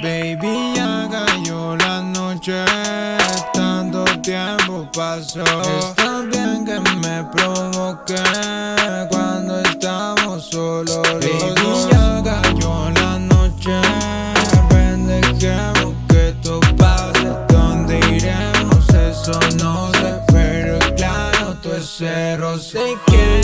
Baby, ya cayó la noche, tanto tiempo pasó. Está bien que me provoque cuando estamos solos. Baby, ya cayó la noche, ven dejemos que esto pase. ¿Dónde iremos? Eso no sé, pero claro, tú es cero. Sé que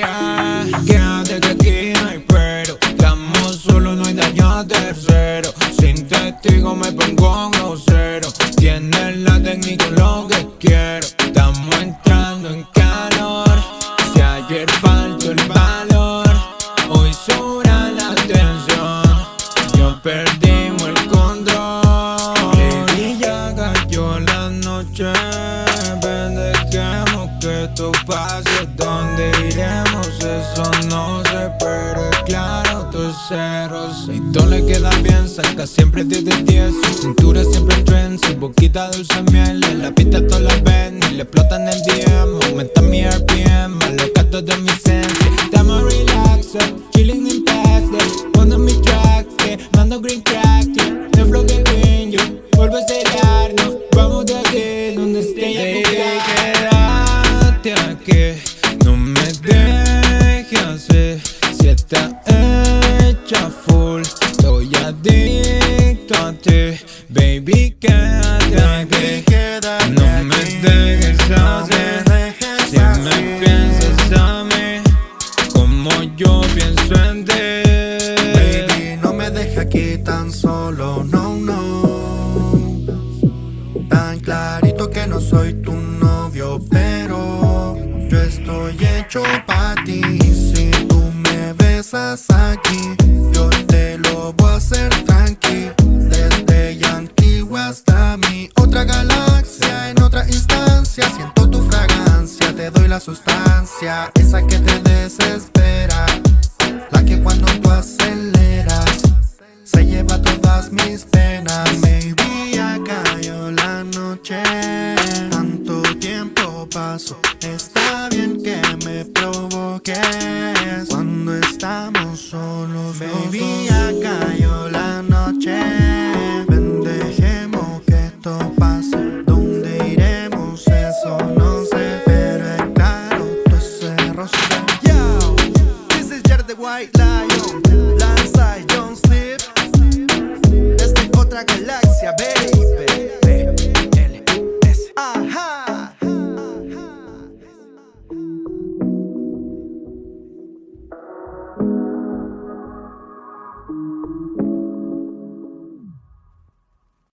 ataque. Quédate que aquí no hay pero Estamos solos, no hay daño tercero. Sin testigo me pongo grosero. Tienes la técnica, lo que quiero. Estamos entrando en calor. Si ayer faltó el valor Hoy sobra la tensión Yo perdimos el control. Baby, ya cayó la noche esto pase ¿Dónde iremos? Eso no sé, pero es claro, tus ceros Y todo le queda bien, saca siempre 10 de 10 Su cintura siempre en trend, su boquita dulce miel En la pista todas las ven y le explotan el DM Aumenta mi RPM, Aquí no me dejes si está hecha full Estoy adicto a ti. Baby, quédate aquí. No me dejes hacer Si me piensas a mí Como yo pienso en ti. Baby, no me dejes aquí tan solo, no, no. Tan clarito que no soy tu hecho ti. Si tú me besas aquí Yo te lo voy a hacer tranqui. Desde Yankee hasta mi otra galaxia En otra instancia Siento tu fragancia Te doy la sustancia Esa que te desespera La que cuando tú aceleras Se lleva todas mis penas provoques Cuando estamos solos Baby, ya cayó la noche. Ven, dejemos que esto pase. ¿Dónde iremos? Eso no sé